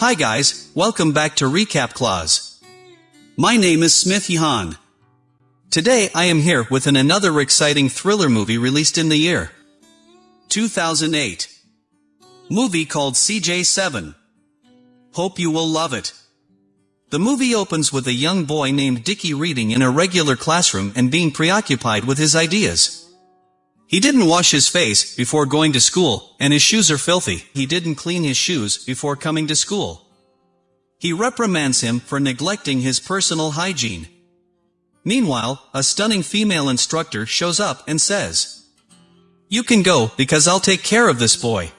Hi guys, welcome back to Recap Clause. My name is Smith Yahan. Today I am here with an another exciting thriller movie released in the year 2008. Movie called CJ7. Hope you will love it. The movie opens with a young boy named Dickie reading in a regular classroom and being preoccupied with his ideas. He didn't wash his face before going to school, and his shoes are filthy. He didn't clean his shoes before coming to school. He reprimands him for neglecting his personal hygiene. Meanwhile, a stunning female instructor shows up and says, You can go, because I'll take care of this boy.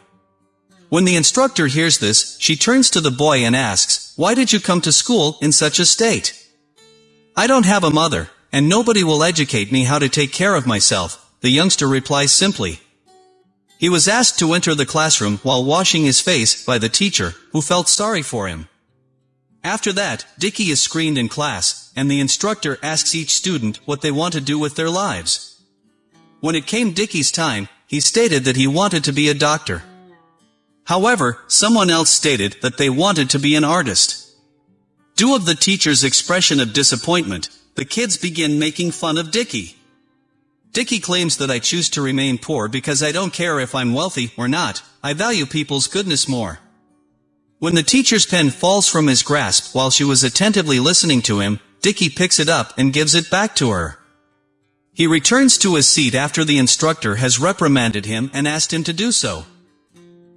When the instructor hears this, she turns to the boy and asks, Why did you come to school in such a state? I don't have a mother, and nobody will educate me how to take care of myself, the youngster replies simply. He was asked to enter the classroom while washing his face by the teacher, who felt sorry for him. After that, Dickie is screened in class, and the instructor asks each student what they want to do with their lives. When it came Dickie's time, he stated that he wanted to be a doctor. However, someone else stated that they wanted to be an artist. Due of the teacher's expression of disappointment, the kids begin making fun of Dickie. Dickie claims that I choose to remain poor because I don't care if I'm wealthy or not, I value people's goodness more. When the teacher's pen falls from his grasp while she was attentively listening to him, Dickie picks it up and gives it back to her. He returns to his seat after the instructor has reprimanded him and asked him to do so.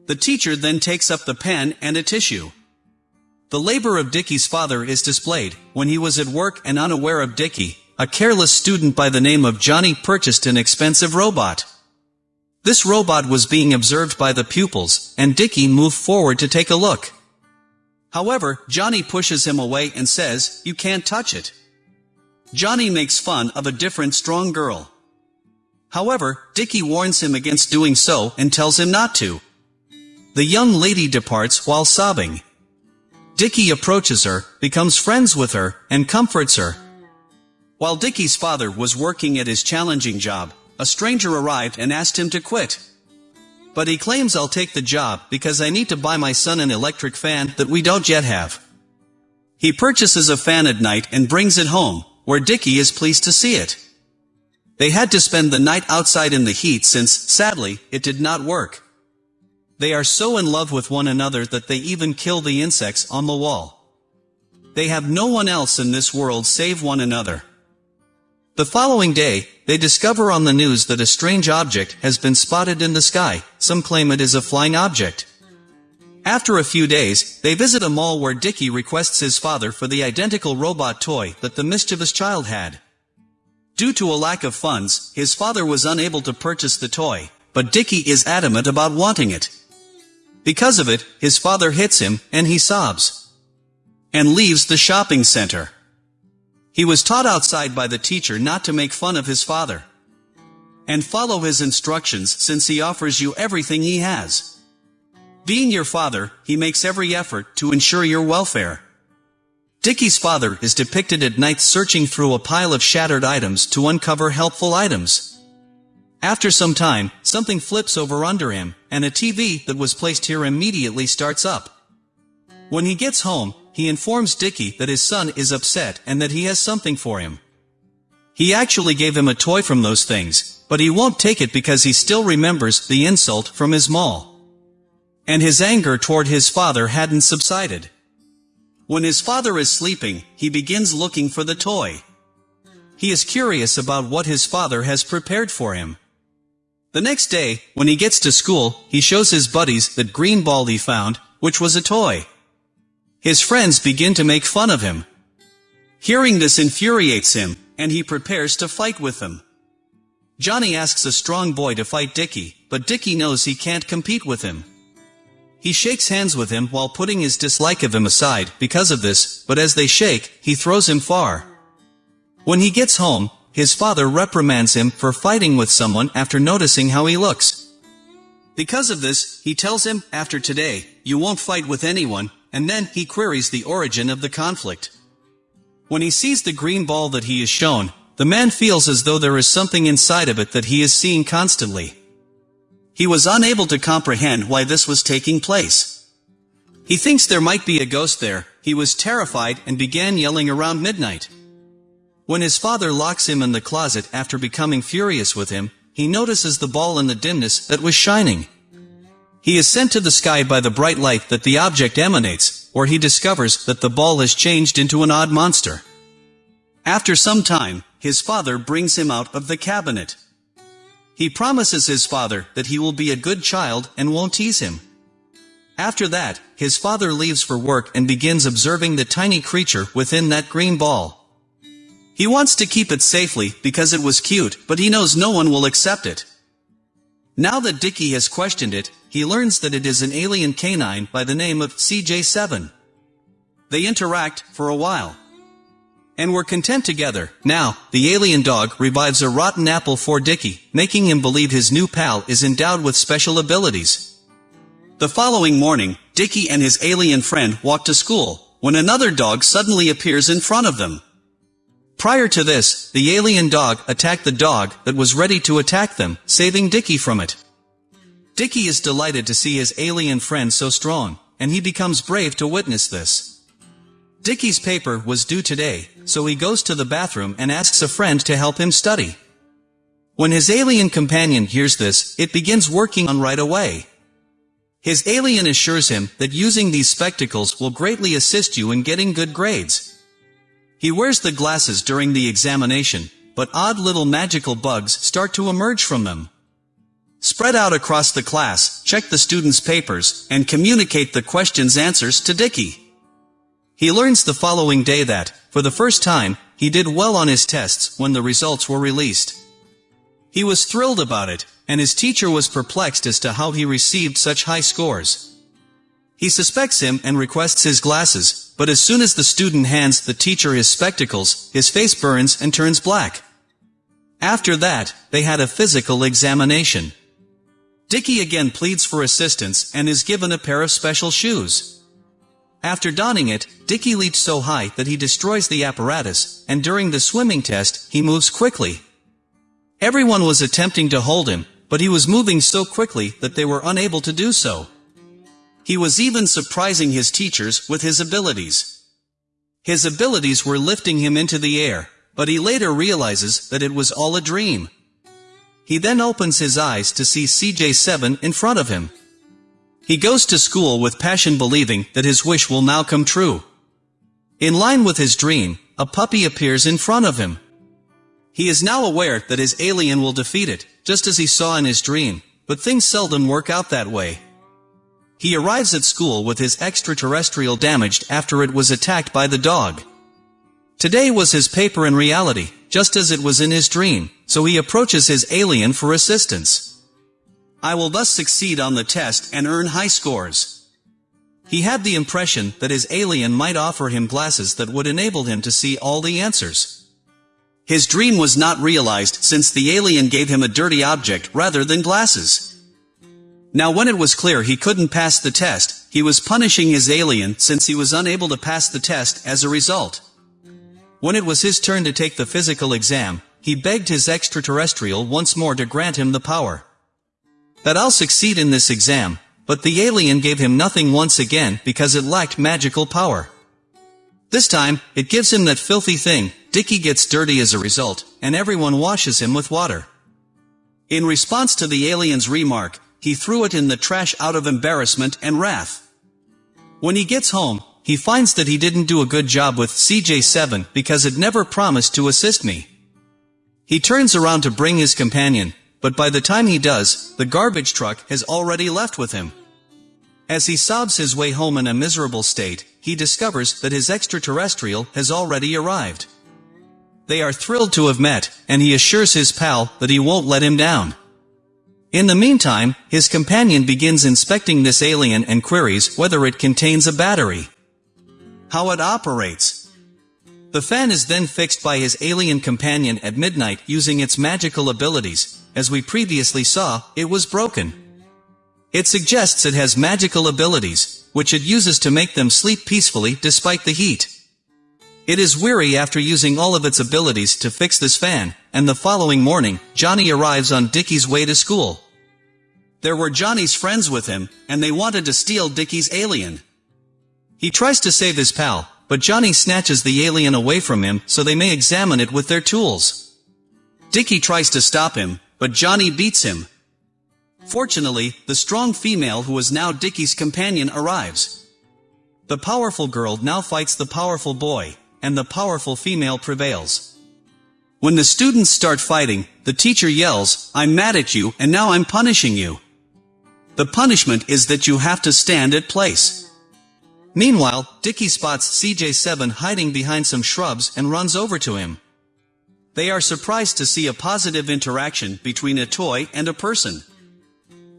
The teacher then takes up the pen and a tissue. The labor of Dickie's father is displayed. When he was at work and unaware of Dickie, a careless student by the name of Johnny purchased an expensive robot. This robot was being observed by the pupils, and Dickie moved forward to take a look. However, Johnny pushes him away and says, you can't touch it. Johnny makes fun of a different strong girl. However, Dickie warns him against doing so and tells him not to. The young lady departs while sobbing. Dickie approaches her, becomes friends with her, and comforts her. While Dickie's father was working at his challenging job, a stranger arrived and asked him to quit. But he claims I'll take the job because I need to buy my son an electric fan that we don't yet have. He purchases a fan at night and brings it home, where Dickie is pleased to see it. They had to spend the night outside in the heat since, sadly, it did not work. They are so in love with one another that they even kill the insects on the wall. They have no one else in this world save one another. The following day, they discover on the news that a strange object has been spotted in the sky, some claim it is a flying object. After a few days, they visit a mall where Dicky requests his father for the identical robot toy that the mischievous child had. Due to a lack of funds, his father was unable to purchase the toy, but Dicky is adamant about wanting it. Because of it, his father hits him, and he sobs. And leaves the shopping center. He was taught outside by the teacher not to make fun of his father. And follow his instructions since he offers you everything he has. Being your father, he makes every effort to ensure your welfare. Dickie's father is depicted at night searching through a pile of shattered items to uncover helpful items. After some time, something flips over under him, and a TV that was placed here immediately starts up. When he gets home, he informs Dickie that his son is upset and that he has something for him. He actually gave him a toy from those things, but he won't take it because he still remembers the insult from his mall. And his anger toward his father hadn't subsided. When his father is sleeping, he begins looking for the toy. He is curious about what his father has prepared for him. The next day, when he gets to school, he shows his buddies that green ball he found, which was a toy. His friends begin to make fun of him. Hearing this infuriates him, and he prepares to fight with them. Johnny asks a strong boy to fight Dickie, but Dickie knows he can't compete with him. He shakes hands with him while putting his dislike of him aside because of this, but as they shake, he throws him far. When he gets home, his father reprimands him for fighting with someone after noticing how he looks. Because of this, he tells him, after today, you won't fight with anyone, and then he queries the origin of the conflict. When he sees the green ball that he is shown, the man feels as though there is something inside of it that he is seeing constantly. He was unable to comprehend why this was taking place. He thinks there might be a ghost there, he was terrified and began yelling around midnight. When his father locks him in the closet after becoming furious with him, he notices the ball in the dimness that was shining. He is sent to the sky by the bright light that the object emanates, or he discovers that the ball has changed into an odd monster. After some time, his father brings him out of the cabinet. He promises his father that he will be a good child and won't tease him. After that, his father leaves for work and begins observing the tiny creature within that green ball. He wants to keep it safely because it was cute, but he knows no one will accept it. Now that Dickie has questioned it, he learns that it is an alien canine by the name of CJ7. They interact for a while. And were content together. Now, the alien dog revives a rotten apple for Dicky, making him believe his new pal is endowed with special abilities. The following morning, Dicky and his alien friend walk to school, when another dog suddenly appears in front of them. Prior to this, the alien dog attacked the dog that was ready to attack them, saving Dicky from it. Dickie is delighted to see his alien friend so strong, and he becomes brave to witness this. Dicky's paper was due today, so he goes to the bathroom and asks a friend to help him study. When his alien companion hears this, it begins working on right away. His alien assures him that using these spectacles will greatly assist you in getting good grades. He wears the glasses during the examination, but odd little magical bugs start to emerge from them. Spread out across the class, check the students' papers, and communicate the questions' answers to Dickie. He learns the following day that, for the first time, he did well on his tests when the results were released. He was thrilled about it, and his teacher was perplexed as to how he received such high scores. He suspects him and requests his glasses, but as soon as the student hands the teacher his spectacles, his face burns and turns black. After that, they had a physical examination. Dickie again pleads for assistance and is given a pair of special shoes. After donning it, Dicky leaps so high that he destroys the apparatus, and during the swimming test, he moves quickly. Everyone was attempting to hold him, but he was moving so quickly that they were unable to do so. He was even surprising his teachers with his abilities. His abilities were lifting him into the air, but he later realizes that it was all a dream. He then opens his eyes to see CJ7 in front of him. He goes to school with passion believing that his wish will now come true. In line with his dream, a puppy appears in front of him. He is now aware that his alien will defeat it, just as he saw in his dream, but things seldom work out that way. He arrives at school with his extraterrestrial damaged after it was attacked by the dog. Today was his paper in reality, just as it was in his dream, so he approaches his alien for assistance. I will thus succeed on the test and earn high scores. He had the impression that his alien might offer him glasses that would enable him to see all the answers. His dream was not realized since the alien gave him a dirty object rather than glasses. Now when it was clear he couldn't pass the test, he was punishing his alien since he was unable to pass the test as a result. When it was his turn to take the physical exam, he begged his extraterrestrial once more to grant him the power. That I'll succeed in this exam, but the alien gave him nothing once again because it lacked magical power. This time, it gives him that filthy thing, Dicky gets dirty as a result, and everyone washes him with water. In response to the alien's remark, he threw it in the trash out of embarrassment and wrath. When he gets home, he finds that he didn't do a good job with CJ7 because it never promised to assist me. He turns around to bring his companion, but by the time he does, the garbage truck has already left with him. As he sobs his way home in a miserable state, he discovers that his extraterrestrial has already arrived. They are thrilled to have met, and he assures his pal that he won't let him down. In the meantime, his companion begins inspecting this alien and queries whether it contains a battery. How it operates. The fan is then fixed by his alien companion at midnight using its magical abilities. As we previously saw, it was broken. It suggests it has magical abilities, which it uses to make them sleep peacefully despite the heat. It is weary after using all of its abilities to fix this fan, and the following morning, Johnny arrives on Dickie's way to school. There were Johnny's friends with him, and they wanted to steal Dickie's alien. He tries to save his pal, but Johnny snatches the alien away from him so they may examine it with their tools. Dickie tries to stop him, but Johnny beats him. Fortunately, the strong female who is now Dickie's companion arrives. The powerful girl now fights the powerful boy, and the powerful female prevails. When the students start fighting, the teacher yells, I'm mad at you and now I'm punishing you. The punishment is that you have to stand at place. Meanwhile, Dicky spots CJ7 hiding behind some shrubs and runs over to him. They are surprised to see a positive interaction between a toy and a person.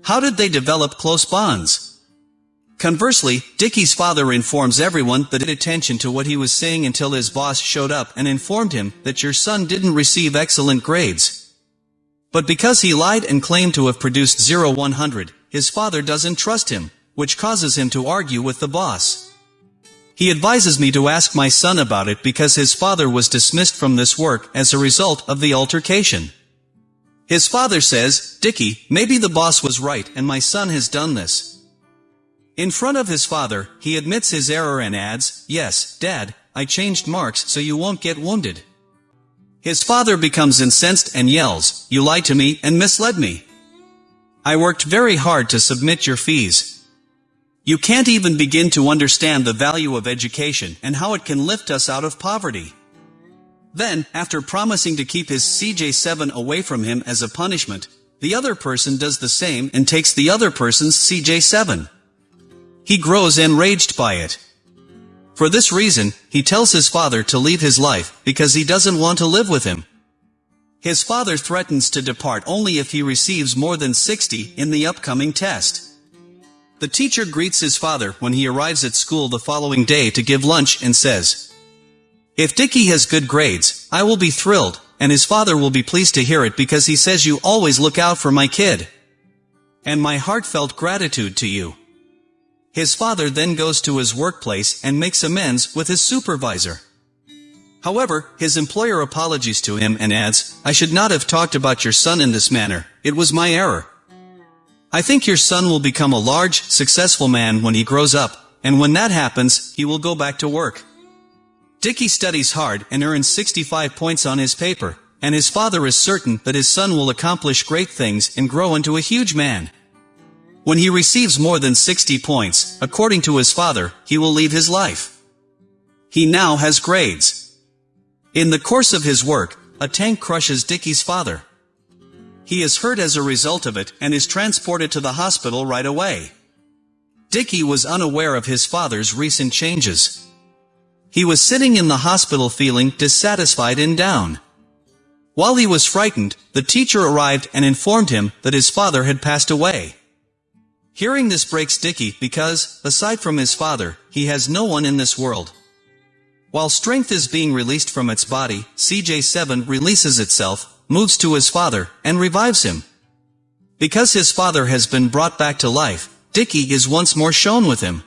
How did they develop close bonds? Conversely, Dicky's father informs everyone that paid attention to what he was saying until his boss showed up and informed him that your son didn't receive excellent grades. But because he lied and claimed to have produced 0-100, his father doesn't trust him, which causes him to argue with the boss. He advises me to ask my son about it because his father was dismissed from this work as a result of the altercation. His father says, Dickie, maybe the boss was right and my son has done this. In front of his father, he admits his error and adds, Yes, Dad, I changed marks so you won't get wounded. His father becomes incensed and yells, You lied to me and misled me. I worked very hard to submit your fees, you can't even begin to understand the value of education and how it can lift us out of poverty. Then, after promising to keep his CJ7 away from him as a punishment, the other person does the same and takes the other person's CJ7. He grows enraged by it. For this reason, he tells his father to leave his life because he doesn't want to live with him. His father threatens to depart only if he receives more than 60 in the upcoming test. The teacher greets his father when he arrives at school the following day to give lunch and says, If Dicky has good grades, I will be thrilled, and his father will be pleased to hear it because he says you always look out for my kid. And my heartfelt gratitude to you. His father then goes to his workplace and makes amends with his supervisor. However, his employer apologies to him and adds, I should not have talked about your son in this manner, it was my error. I think your son will become a large, successful man when he grows up, and when that happens, he will go back to work. Dickie studies hard and earns 65 points on his paper, and his father is certain that his son will accomplish great things and grow into a huge man. When he receives more than 60 points, according to his father, he will leave his life. He now has grades. In the course of his work, a tank crushes Dickie's father. He is hurt as a result of it and is transported to the hospital right away. Dickie was unaware of his father's recent changes. He was sitting in the hospital feeling dissatisfied and down. While he was frightened, the teacher arrived and informed him that his father had passed away. Hearing this breaks Dickie because, aside from his father, he has no one in this world. While strength is being released from its body, CJ7 releases itself, moves to his father, and revives him. Because his father has been brought back to life, Dicky is once more shown with him.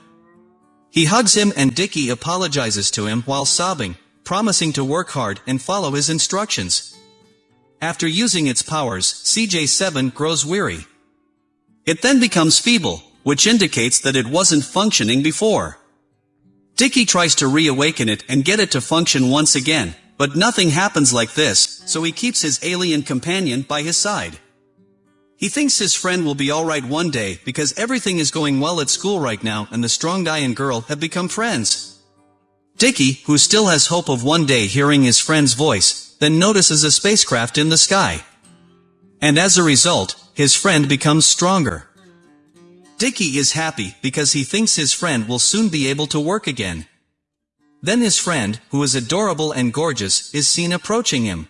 He hugs him and Dicky apologizes to him while sobbing, promising to work hard and follow his instructions. After using its powers, CJ7 grows weary. It then becomes feeble, which indicates that it wasn't functioning before. Dicky tries to reawaken it and get it to function once again, but nothing happens like this, so he keeps his alien companion by his side. He thinks his friend will be alright one day because everything is going well at school right now and the strong guy and girl have become friends. Dicky, who still has hope of one day hearing his friend's voice, then notices a spacecraft in the sky. And as a result, his friend becomes stronger. Dicky is happy because he thinks his friend will soon be able to work again. Then his friend, who is adorable and gorgeous, is seen approaching him.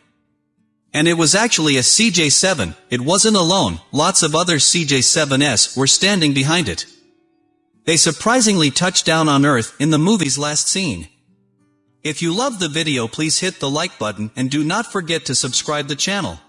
And it was actually a CJ7, it wasn't alone, lots of other CJ7s were standing behind it. They surprisingly touched down on Earth in the movie's last scene. If you love the video please hit the like button and do not forget to subscribe the channel.